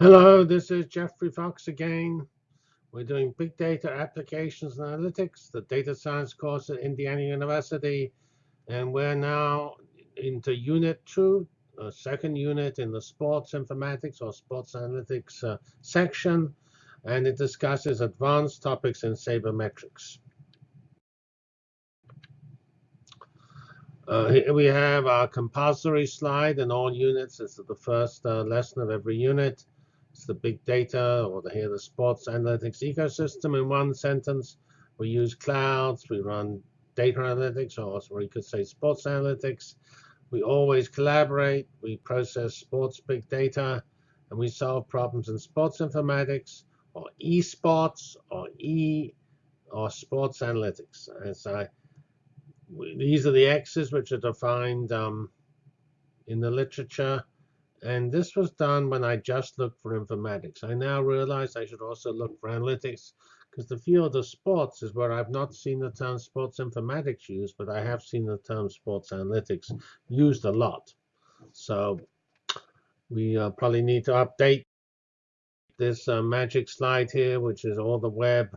Hello, this is Geoffrey Fox again. We're doing Big Data Applications and Analytics, the data science course at Indiana University. And we're now into Unit 2, a second unit in the Sports Informatics or Sports Analytics uh, section. And it discusses advanced topics in sabermetrics. Uh, here we have our compulsory slide in all units. This is the first uh, lesson of every unit. It's the big data, or the, here the sports analytics ecosystem in one sentence. We use clouds, we run data analytics, or, you could say sports analytics. We always collaborate, we process sports big data, and we solve problems in sports informatics, or esports, or e, or sports analytics. As I, these are the X's which are defined um, in the literature. And this was done when I just looked for informatics. I now realize I should also look for analytics because the field of sports is where I've not seen the term sports informatics used, but I have seen the term sports analytics used a lot. So we uh, probably need to update this uh, magic slide here, which is all the web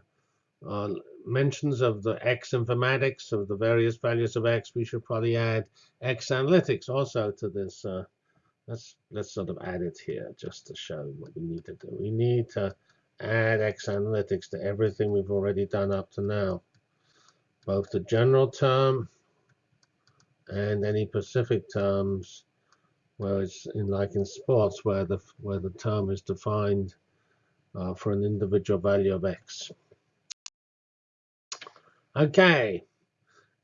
uh, mentions of the X informatics, of the various values of X. We should probably add X analytics also to this uh, let's let's sort of add it here just to show what we need to do. We need to add X analytics to everything we've already done up to now, both the general term and any specific terms where it's in like in sports where the where the term is defined uh, for an individual value of X. Okay,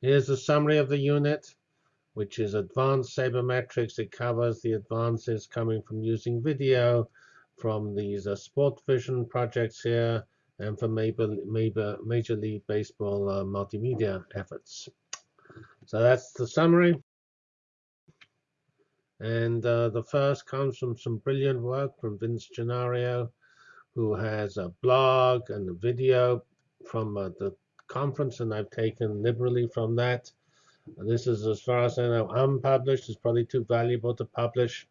here's a summary of the unit which is advanced sabermetrics. It covers the advances coming from using video from these uh, Sportvision projects here and from Major, Major, Major League Baseball uh, multimedia efforts. So that's the summary. And uh, the first comes from some brilliant work from Vince Gennaro, who has a blog and a video from uh, the conference, and I've taken liberally from that. This is, as far as I know, unpublished. It's probably too valuable to publish.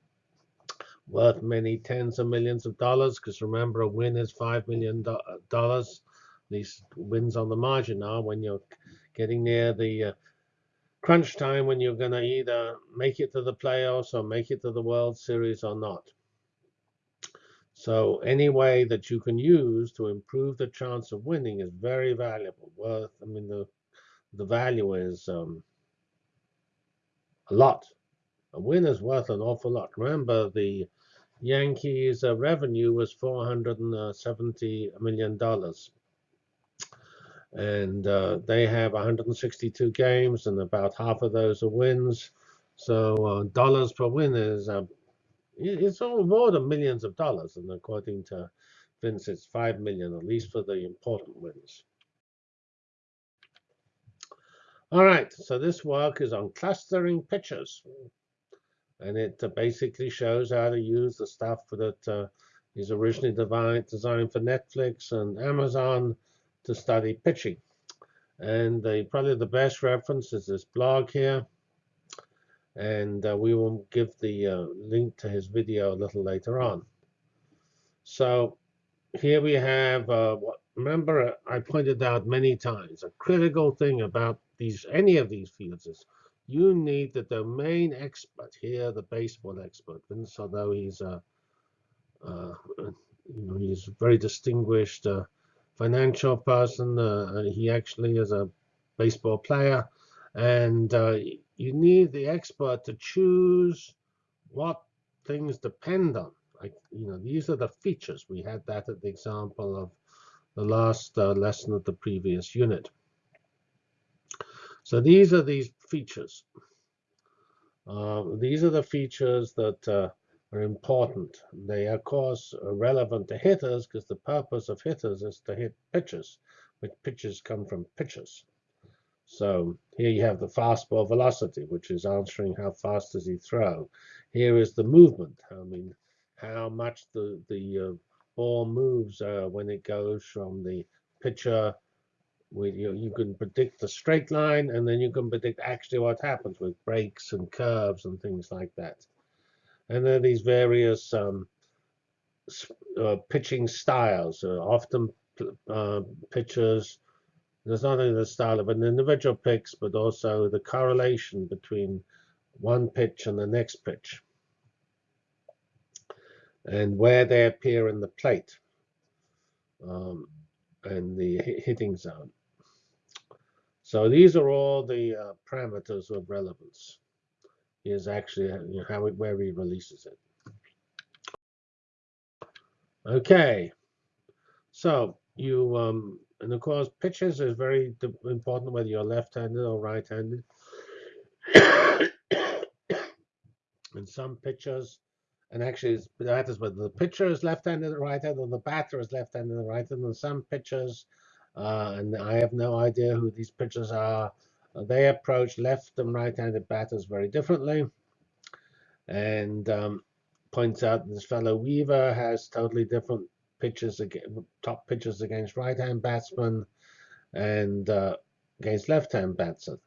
Worth many tens of millions of dollars, because remember, a win is $5 million. These wins on the margin are when you're getting near the uh, crunch time when you're going to either make it to the playoffs or make it to the World Series or not. So any way that you can use to improve the chance of winning is very valuable. Worth, I mean, the the value is um, a lot. A win is worth an awful lot. Remember, the Yankees' uh, revenue was $470 million. And uh, they have 162 games, and about half of those are wins. So uh, dollars per win is uh, it's all more than millions of dollars. And according to Vince, it's 5 million, at least for the important wins. All right, so this work is on clustering pitches. And it uh, basically shows how to use the stuff that uh, is originally designed for Netflix and Amazon to study pitching. And the, probably the best reference is this blog here. And uh, we will give the uh, link to his video a little later on. So here we have, uh, remember I pointed out many times, a critical thing about these any of these fields is you need the domain expert here, the baseball expert. Vince, although he's a uh, you know he's a very distinguished uh, financial person, uh, he actually is a baseball player, and uh, you need the expert to choose what things depend on. Like you know, these are the features. We had that at the example of the last uh, lesson of the previous unit. So these are these features. Uh, these are the features that uh, are important. They are, of course, relevant to hitters because the purpose of hitters is to hit pitches, which pitches come from pitches. So here you have the fastball velocity, which is answering how fast does he throw. Here is the movement. I mean, how much the, the uh, ball moves uh, when it goes from the pitcher you, you can predict the straight line and then you can predict actually what happens with breaks and curves and things like that. And there are these various um, uh, pitching styles. Uh, often uh, pitchers, there's not only the style of an individual pitch, but also the correlation between one pitch and the next pitch and where they appear in the plate um, and the hitting zone. So these are all the uh, parameters of relevance. Is actually you know, how it, where he releases it. Okay, so you um, and of course pitches is very important whether you're left-handed or right-handed. and some pitchers and actually that is whether the pitcher is left-handed or right-handed or the batter is left-handed or right-handed and some pitchers uh, and I have no idea who these pitchers are uh, they approach left and right-handed batters very differently and um, points out this fellow Weaver has totally different pitches top pitches against right-hand batsmen and uh, against left-hand batsmen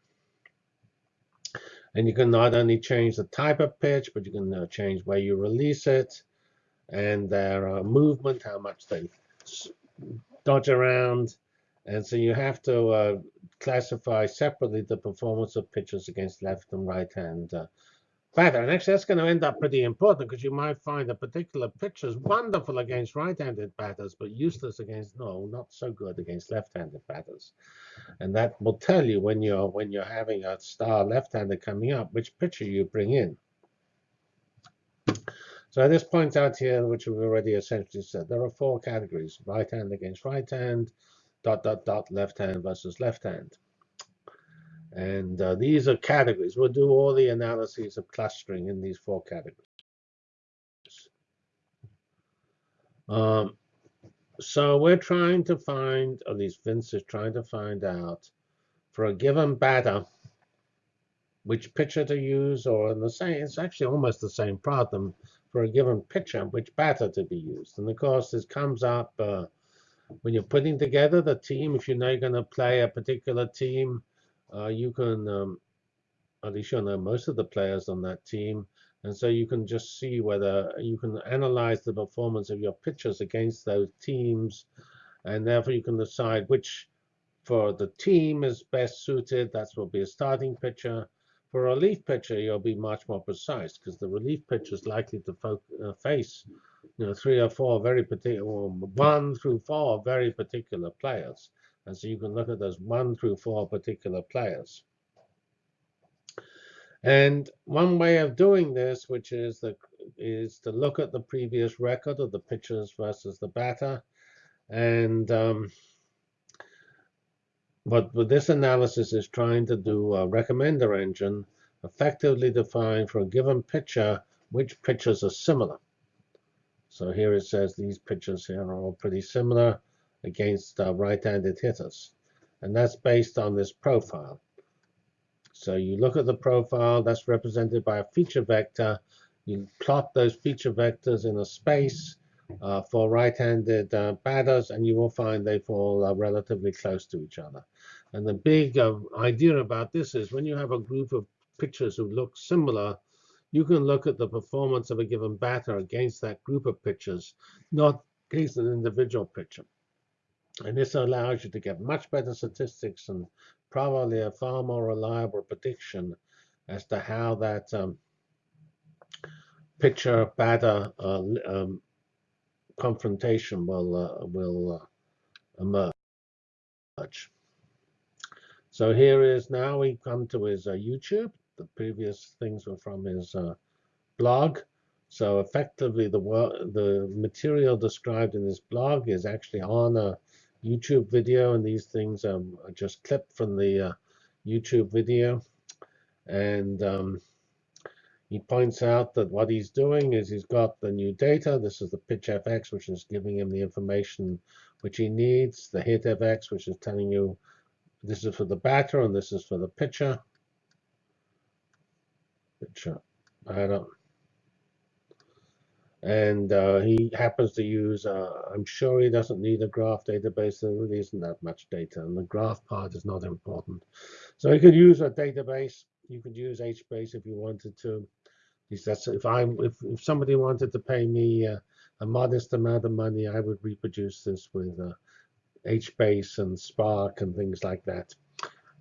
and you can not only change the type of pitch, but you can uh, change where you release it and their uh, movement, how much they dodge around. And so you have to uh, classify separately the performance of pitchers against left and right hand uh, batter. And actually, that's going to end up pretty important because you might find a particular pitcher is wonderful against right-handed batters, but useless against no, not so good against left-handed batters. And that will tell you when you're when you're having a star left-hander coming up, which pitcher you bring in. So this points out here, which we've already essentially said, there are four categories: right hand against right hand, dot dot dot, left hand versus left hand. And uh, these are categories. We'll do all the analyses of clustering in these four categories. Um, so we're trying to find, at least Vince is trying to find out, for a given batter, which pitcher to use, or in the same, it's actually almost the same problem for a given pitcher, which batter to be used. And of course, this comes up uh, when you're putting together the team. If you know you're going to play a particular team, uh, you can, um, at least you know most of the players on that team, and so you can just see whether you can analyze the performance of your pitchers against those teams, and therefore you can decide which for the team is best suited. That will be a starting pitcher. For a relief pitcher, you'll be much more precise because the relief pitcher is likely to uh, face you know, three or four very particular, one through four very particular players. And so you can look at those one through four particular players. And one way of doing this, which is the is to look at the previous record of the pitchers versus the batter. And um, what with this analysis is trying to do a recommender engine effectively define for a given pitcher which pitchers are similar. So here it says these pitchers here are all pretty similar against uh, right-handed hitters. And that's based on this profile. So you look at the profile, that's represented by a feature vector. You plot those feature vectors in a space uh, for right-handed uh, batters, and you will find they fall uh, relatively close to each other. And the big uh, idea about this is when you have a group of pitchers who look similar, you can look at the performance of a given batter against that group of pitchers, not against an individual pitcher. And this allows you to get much better statistics and probably a far more reliable prediction as to how that um, pitcher batter uh, um, confrontation will uh, will uh, emerge. So here is now we come to his uh, YouTube. The previous things were from his uh, blog. So effectively, the the material described in this blog is actually on a YouTube video, and these things um, are just clipped from the uh, YouTube video. And um, he points out that what he's doing is he's got the new data. This is the PITCHf/x, which is giving him the information which he needs. The HITf/x, which is telling you this is for the batter and this is for the pitcher. I don't and uh, he happens to use, uh, I'm sure he doesn't need a graph database, there really isn't that much data, and the graph part is not important. So he could use a database, you could use HBase if you wanted to. That's if I if, if somebody wanted to pay me uh, a modest amount of money, I would reproduce this with uh, HBase and Spark and things like that.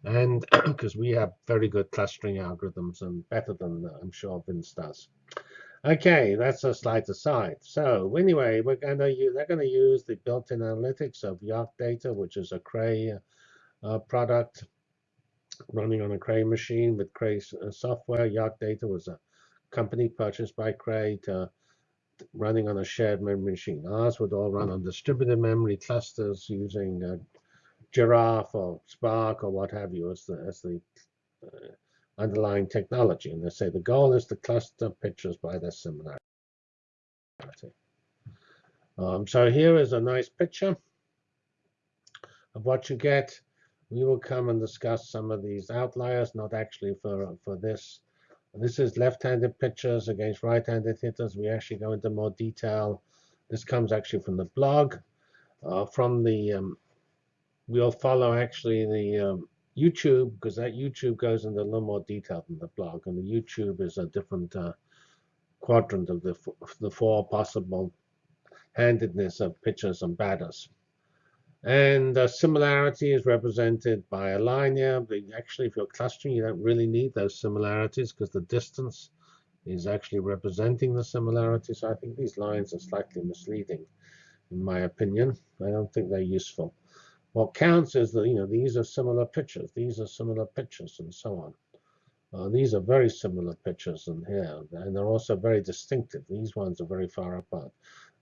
And because we have very good clustering algorithms and better than I'm sure Vince does. Okay, that's a slide aside. So anyway, we're gonna use, they're gonna use the built-in analytics of Yacc Data, which is a Cray uh, product running on a Cray machine with Cray uh, software. YarcData was a company purchased by Cray to running on a shared memory machine. Ours would all run on distributed memory clusters using uh, Giraph or Spark or what have you as the, as the uh, underlying technology. And they say the goal is to cluster pictures by their similarity. Um, so here is a nice picture of what you get. We will come and discuss some of these outliers, not actually for, for this this is left-handed pitchers against right-handed hitters. We actually go into more detail. This comes actually from the blog. Uh, from the, um, we'll follow actually the um, YouTube, because that YouTube goes into a little more detail than the blog. And the YouTube is a different uh, quadrant of the, the four possible handedness of pitchers and batters. And the similarity is represented by a line here. But actually, if you're clustering, you don't really need those similarities because the distance is actually representing the similarity. So I think these lines are slightly misleading, in my opinion. I don't think they're useful. What counts is that you know these are similar pictures, these are similar pictures, and so on. Uh, these are very similar pictures in here, and they're also very distinctive. These ones are very far apart.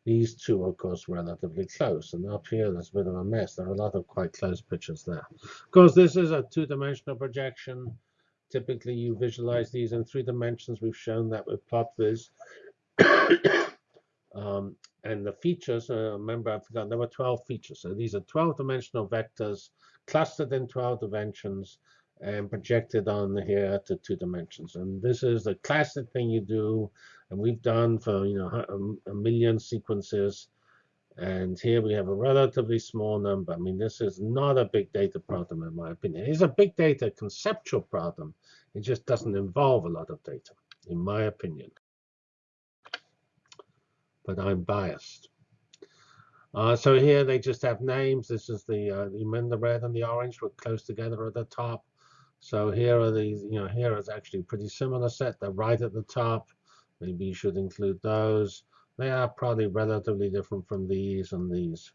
These two, of course, relatively close. And up here, there's a bit of a mess. There are a lot of quite close pictures there. Of course, this is a two-dimensional projection. Typically, you visualize these in three dimensions. We've shown that with PlotViz. um, and the features, uh, remember, I forgot, there were 12 features. So these are 12-dimensional vectors clustered in 12 dimensions and projected on here to two dimensions. And this is the classic thing you do and we've done for you know a, million sequences and here we have a relatively small number. I mean, this is not a big data problem, in my opinion. It's a big data conceptual problem. It just doesn't involve a lot of data, in my opinion. But I'm biased. Uh, so here they just have names. This is the, uh, you the red and the orange were close together at the top. So here are these, you know, here is actually a pretty similar set. They're right at the top. Maybe you should include those. They are probably relatively different from these and these.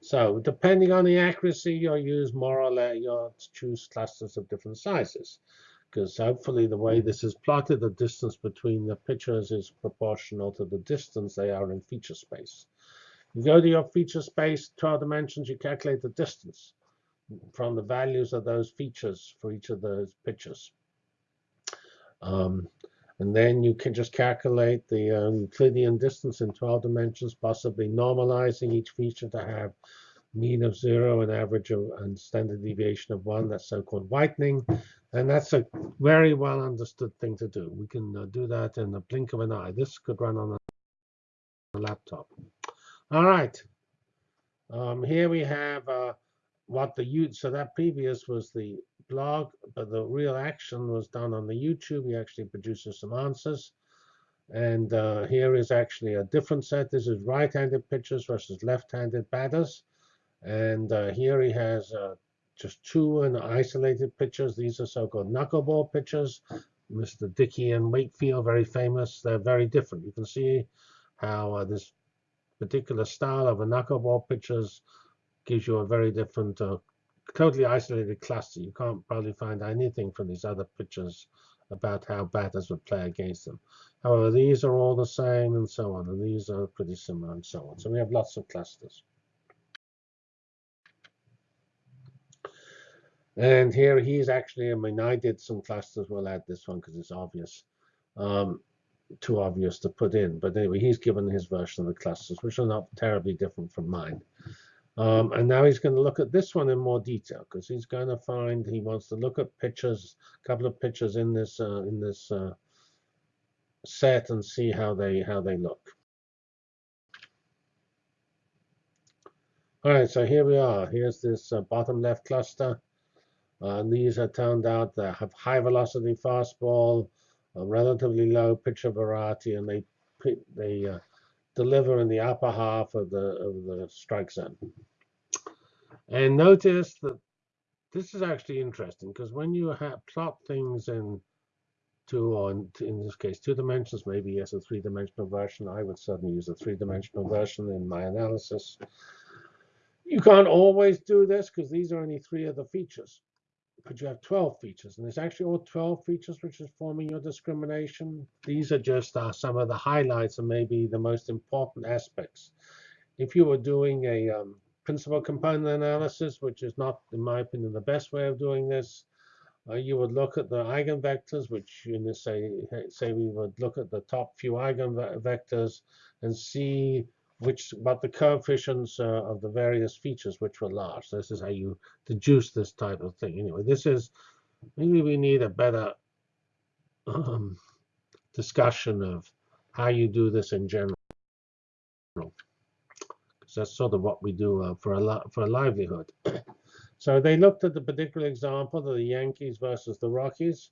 So depending on the accuracy, you'll use more or less, you'll choose clusters of different sizes. Because hopefully the way this is plotted, the distance between the pictures is proportional to the distance they are in feature space. You go to your feature space, 12 dimensions, you calculate the distance from the values of those features for each of those pictures. Um, and then you can just calculate the um, Euclidean distance in 12 dimensions, possibly normalizing each feature to have mean of zero and average of, and standard deviation of one. That's so-called whitening. And that's a very well understood thing to do. We can uh, do that in the blink of an eye. This could run on a laptop. All right. Um, here we have uh, what the use. So that previous was the blog, but the real action was done on the YouTube. He actually produces some answers. And uh, here is actually a different set. This is right-handed pitchers versus left-handed batters. And uh, here he has uh, just two and isolated pitchers. These are so-called knuckleball pitchers. Mr. Dickey and Wakefield, very famous. They're very different. You can see how uh, this particular style of a knuckleball pitchers gives you a very different uh, totally isolated cluster. You can't probably find anything from these other pictures about how batters would play against them. However, these are all the same and so on, and these are pretty similar and so on. So we have lots of clusters. And here he's actually, I mean, I did some clusters. We'll add this one because it's obvious, um, too obvious to put in. But anyway, he's given his version of the clusters, which are not terribly different from mine. Um, and now he's going to look at this one in more detail because he's going to find he wants to look at pictures, a couple of pictures in this uh, in this uh, set and see how they how they look. All right, so here we are. Here's this uh, bottom left cluster. Uh, these are turned out that have high velocity fastball, relatively low pitcher variety, and they they uh, deliver in the upper half of the of the strike zone. And notice that this is actually interesting because when you plot things in two or in, in, this case two dimensions, maybe as a three-dimensional version, I would certainly use a three-dimensional version in my analysis. You can't always do this because these are only three of the features but you have 12 features, and it's actually all 12 features which is forming your discrimination. These are just uh, some of the highlights and maybe the most important aspects. If you were doing a um, principal component analysis, which is not, in my opinion, the best way of doing this, uh, you would look at the eigenvectors, which you say say we would look at the top few eigenvectors and see which but the coefficients uh, of the various features which were large. This is how you deduce this type of thing. Anyway, this is maybe we need a better um, discussion of how you do this in general. Because that's sort of what we do uh, for a for a livelihood. so they looked at the particular example of the Yankees versus the Rockies.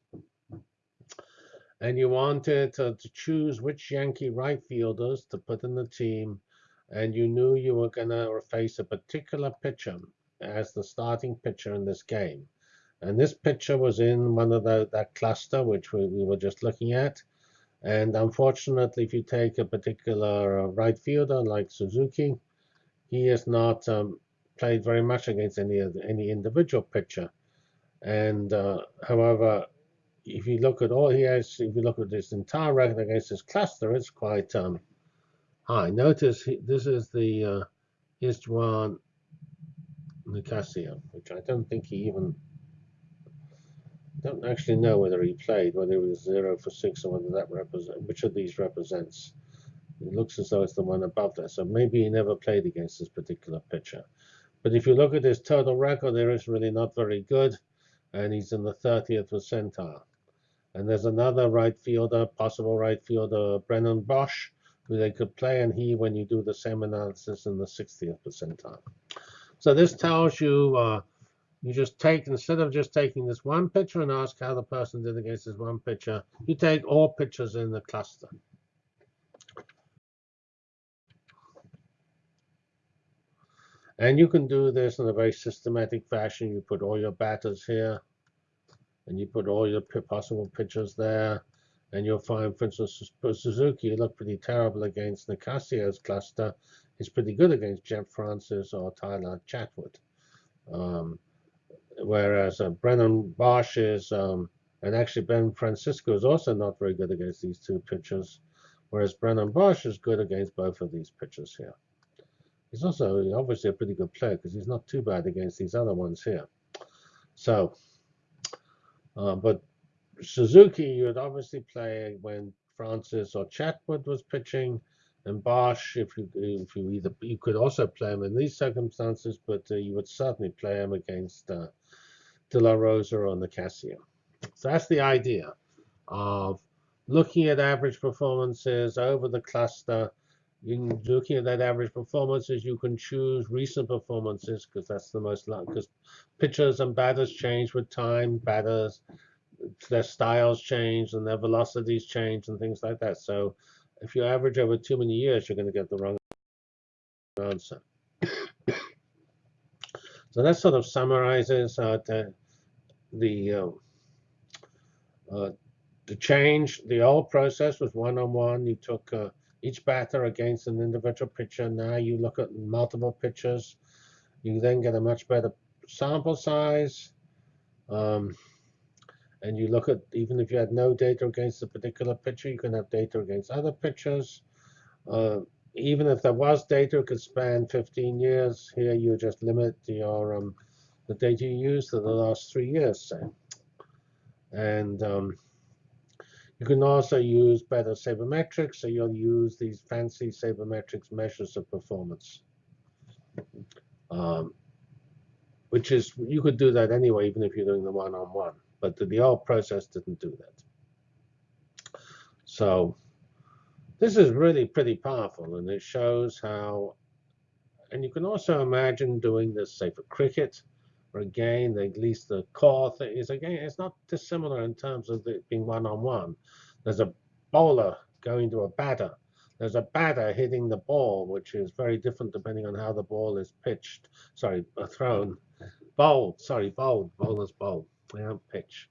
And you wanted to, to choose which Yankee right fielders to put in the team and you knew you were going to face a particular pitcher as the starting pitcher in this game. And this pitcher was in one of the, that cluster, which we, we were just looking at. And unfortunately, if you take a particular uh, right fielder like Suzuki, he has not um, played very much against any any individual pitcher. And uh, however, if you look at all he has, if you look at this entire record against this cluster, it's quite um, Hi, notice this is the uh, Istvan Nicasio, which I don't think he even, don't actually know whether he played, whether it was 0 for 6 or whether that represent, which of these represents. It looks as though it's the one above there, so maybe he never played against this particular pitcher. But if you look at his total record, there is really not very good, and he's in the 30th percentile. And there's another right fielder, possible right fielder, Brennan Boesch, who they could play, and he when you do the same analysis in the 60th percentile. So this tells you uh, you just take, instead of just taking this one picture and ask how the person did against this one picture, you take all pictures in the cluster. And you can do this in a very systematic fashion. You put all your batters here, and you put all your possible pictures there. And you'll find, for instance, Suzuki looked pretty terrible against Nicasio's cluster. He's pretty good against Jeff Francis or Tyler Chatwood. Um, whereas uh, Brennan Boesch is, um, and actually Ben Francisco is also not very good against these two pitchers, whereas Brennan Boesch is good against both of these pitchers here. He's also obviously a pretty good player because he's not too bad against these other ones here. So, uh, but Suzuki, you would obviously play when Francis or Chatwood was pitching, and Boesch, if you if you either you could also play him in these circumstances, but uh, you would certainly play him against uh, De La Rosa or Nicasio. So that's the idea of looking at average performances over the cluster. You looking at that average performances, you can choose recent performances because that's the most because pitchers and batters change with time. Batters their styles change and their velocities change and things like that. So if you average over too many years, you're going to get the wrong answer. so that sort of summarizes uh, the the, uh, uh, the change. The old process was one-on-one. -on -one. You took uh, each batter against an individual pitcher. Now you look at multiple pitchers. You then get a much better sample size. Um, and you look at, even if you had no data against a particular pitcher, you can have data against other pitchers. Uh, even if there was data, it could span 15 years. Here you just limit your um, the data you use to the last three years, say. And um, you can also use better sabermetrics, so you'll use these fancy sabermetrics measures of performance. Um, which is, you could do that anyway, even if you're doing the one-on-one. -on -one. But the, old process didn't do that. So this is really pretty powerful, and it shows how, and you can also imagine doing this, say, for cricket, or again, at least the core thing is, again, it's not dissimilar in terms of it being one-on-one. -on -one. There's a bowler going to a batter. there's a batter hitting the ball, which is very different depending on how the ball is pitched. Sorry, uh, thrown. Bowled, sorry, bowled. Bowlers bowl. Don't pitch.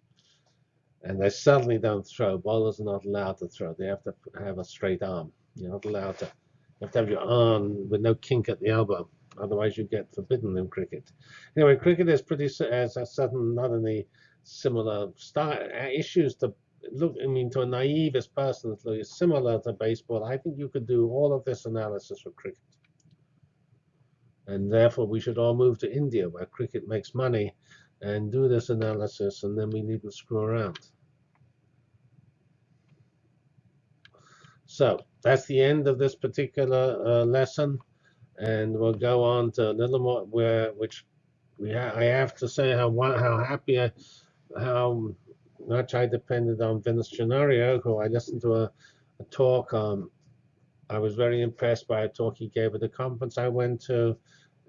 And they certainly don't throw. Bowlers are not allowed to throw. They have to have a straight arm. You're not allowed to. You have to have your arm with no kink at the elbow. Otherwise, you get forbidden in cricket. Anyway, cricket is pretty, as a certain, not only similar style, uh, issues to look, I mean, to a naive person, it's similar to baseball. I think you could do all of this analysis for cricket. And therefore, we should all move to India, where cricket makes money, and do this analysis, and then we needn't screw around. So that's the end of this particular uh, lesson, and we'll go on to a little more where which we ha I have to say how how happy I how much I depended on Vince Gennaro, who I listened to a, a talk. Um, I was very impressed by a talk he gave at the conference I went to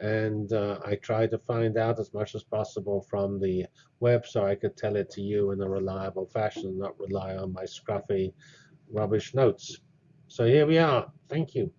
and uh, I tried to find out as much as possible from the web so I could tell it to you in a reliable fashion, and not rely on my scruffy rubbish notes. So here we are. Thank you.